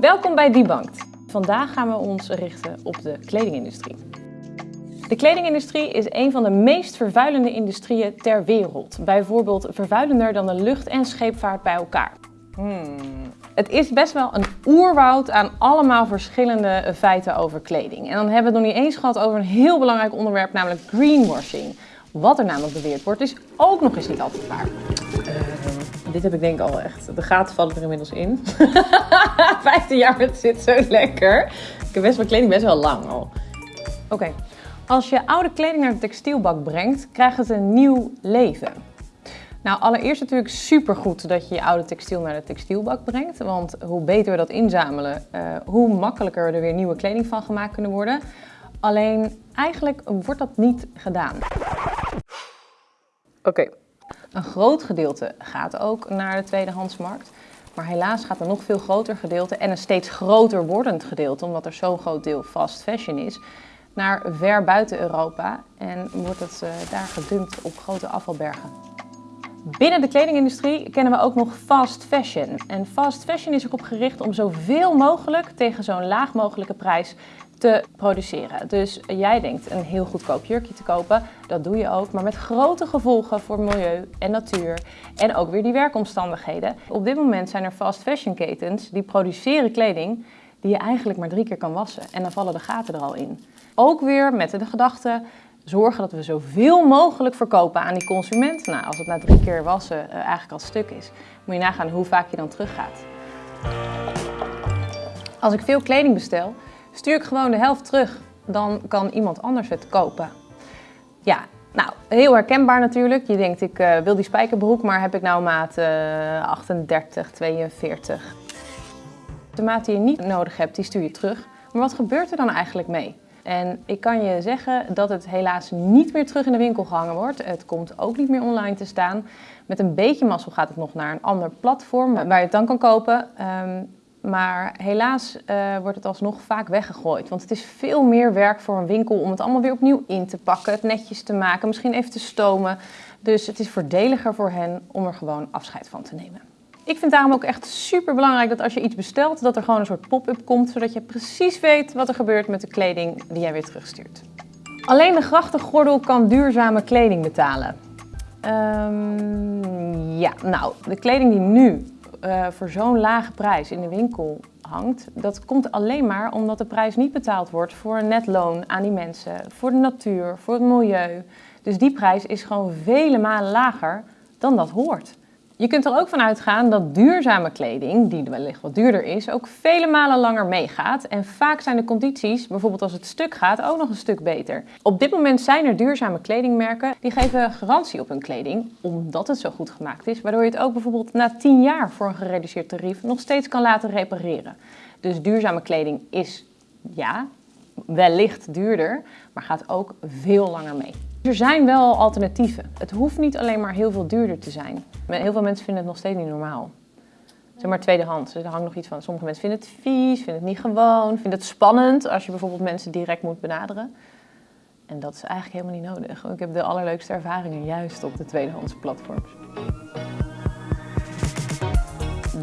Welkom bij Debunked. Vandaag gaan we ons richten op de kledingindustrie. De kledingindustrie is een van de meest vervuilende industrieën ter wereld. Bijvoorbeeld vervuilender dan de lucht- en scheepvaart bij elkaar. Hmm. Het is best wel een oerwoud aan allemaal verschillende feiten over kleding. En dan hebben we het nog niet eens gehad over een heel belangrijk onderwerp, namelijk greenwashing. Wat er namelijk beweerd wordt, is ook nog eens niet altijd waar. Dit heb ik denk ik al echt. De gaten vallen er inmiddels in. 15 jaar, het zit zo lekker. Ik heb best wel kleding best wel lang al. Oké, als je oude kleding naar de textielbak brengt, krijgt het een nieuw leven. Nou, allereerst natuurlijk supergoed dat je je oude textiel naar de textielbak brengt. Want hoe beter we dat inzamelen, uh, hoe makkelijker er weer nieuwe kleding van gemaakt kunnen worden. Alleen eigenlijk wordt dat niet gedaan. Oké. Een groot gedeelte gaat ook naar de tweedehandsmarkt. Maar helaas gaat een nog veel groter gedeelte en een steeds groter wordend gedeelte, omdat er zo'n groot deel fast fashion is, naar ver buiten Europa en wordt het uh, daar gedumpt op grote afvalbergen. Binnen de kledingindustrie kennen we ook nog fast fashion. En fast fashion is erop gericht om zoveel mogelijk tegen zo'n laag mogelijke prijs te produceren. Dus jij denkt een heel goedkoop jurkje te kopen, dat doe je ook, maar met grote gevolgen voor milieu en natuur en ook weer die werkomstandigheden. Op dit moment zijn er fast fashion ketens die produceren kleding die je eigenlijk maar drie keer kan wassen en dan vallen de gaten er al in. Ook weer met de gedachte, zorgen dat we zoveel mogelijk verkopen aan die consument. Nou, als het na drie keer wassen uh, eigenlijk al stuk is, moet je nagaan hoe vaak je dan teruggaat. Als ik veel kleding bestel, stuur ik gewoon de helft terug. Dan kan iemand anders het kopen. Ja, nou, heel herkenbaar natuurlijk. Je denkt, ik uh, wil die spijkerbroek, maar heb ik nou maat uh, 38, 42. De maat die je niet nodig hebt, die stuur je terug. Maar wat gebeurt er dan eigenlijk mee? En ik kan je zeggen dat het helaas niet meer terug in de winkel gehangen wordt. Het komt ook niet meer online te staan. Met een beetje mazzel gaat het nog naar een ander platform waar je het dan kan kopen. Um, maar helaas uh, wordt het alsnog vaak weggegooid. Want het is veel meer werk voor een winkel om het allemaal weer opnieuw in te pakken, het netjes te maken, misschien even te stomen. Dus het is voordeliger voor hen om er gewoon afscheid van te nemen. Ik vind daarom ook echt super belangrijk dat als je iets bestelt, dat er gewoon een soort pop-up komt, zodat je precies weet wat er gebeurt met de kleding die jij weer terugstuurt. Alleen de grachtengordel kan duurzame kleding betalen. Um, ja, nou, de kleding die nu uh, voor zo'n lage prijs in de winkel hangt, dat komt alleen maar omdat de prijs niet betaald wordt voor een net loon aan die mensen, voor de natuur, voor het milieu. Dus die prijs is gewoon vele malen lager dan dat hoort. Je kunt er ook van uitgaan dat duurzame kleding, die wellicht wat duurder is, ook vele malen langer meegaat. En vaak zijn de condities, bijvoorbeeld als het stuk gaat, ook nog een stuk beter. Op dit moment zijn er duurzame kledingmerken die geven garantie op hun kleding, omdat het zo goed gemaakt is. Waardoor je het ook bijvoorbeeld na 10 jaar voor een gereduceerd tarief nog steeds kan laten repareren. Dus duurzame kleding is, ja, wellicht duurder, maar gaat ook veel langer mee. Er zijn wel alternatieven. Het hoeft niet alleen maar heel veel duurder te zijn. Heel veel mensen vinden het nog steeds niet normaal. Zeg maar tweedehands. Er hangt nog iets van. Sommige mensen vinden het vies, vinden het niet gewoon, vinden het spannend als je bijvoorbeeld mensen direct moet benaderen. En dat is eigenlijk helemaal niet nodig. Ik heb de allerleukste ervaringen juist op de tweedehands platforms.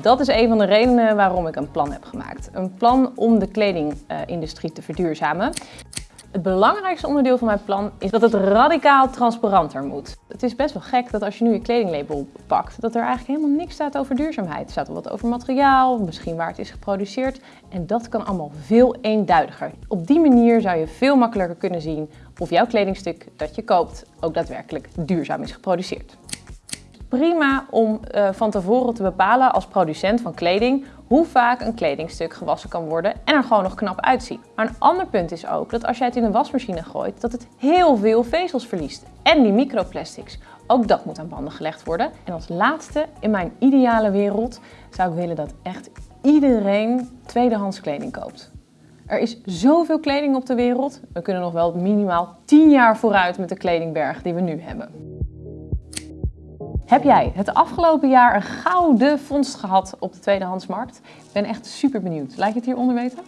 Dat is een van de redenen waarom ik een plan heb gemaakt. Een plan om de kledingindustrie te verduurzamen. Het belangrijkste onderdeel van mijn plan is dat het radicaal transparanter moet. Het is best wel gek dat als je nu je kledinglabel pakt, dat er eigenlijk helemaal niks staat over duurzaamheid. Er staat wat over materiaal, misschien waar het is geproduceerd. En dat kan allemaal veel eenduidiger. Op die manier zou je veel makkelijker kunnen zien of jouw kledingstuk dat je koopt ook daadwerkelijk duurzaam is geproduceerd prima om uh, van tevoren te bepalen als producent van kleding hoe vaak een kledingstuk gewassen kan worden en er gewoon nog knap uitziet. Maar een ander punt is ook dat als jij het in een wasmachine gooit, dat het heel veel vezels verliest. En die microplastics. Ook dat moet aan banden gelegd worden. En als laatste, in mijn ideale wereld, zou ik willen dat echt iedereen tweedehands kleding koopt. Er is zoveel kleding op de wereld. We kunnen nog wel minimaal 10 jaar vooruit met de kledingberg die we nu hebben. Heb jij het afgelopen jaar een gouden vondst gehad op de tweedehandsmarkt? Ik ben echt super benieuwd. Laat je het hieronder weten?